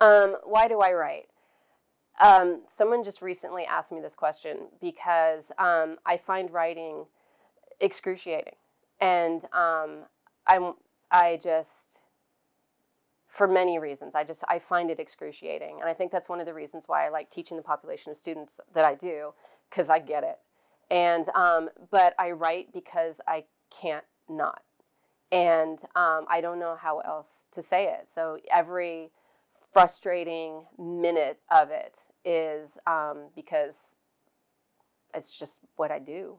Um, why do I write? Um, someone just recently asked me this question because um, I find writing excruciating, and um, I'm I just for many reasons I just I find it excruciating, and I think that's one of the reasons why I like teaching the population of students that I do because I get it, and um, but I write because I can't not, and um, I don't know how else to say it. So every frustrating minute of it is um, because it's just what I do.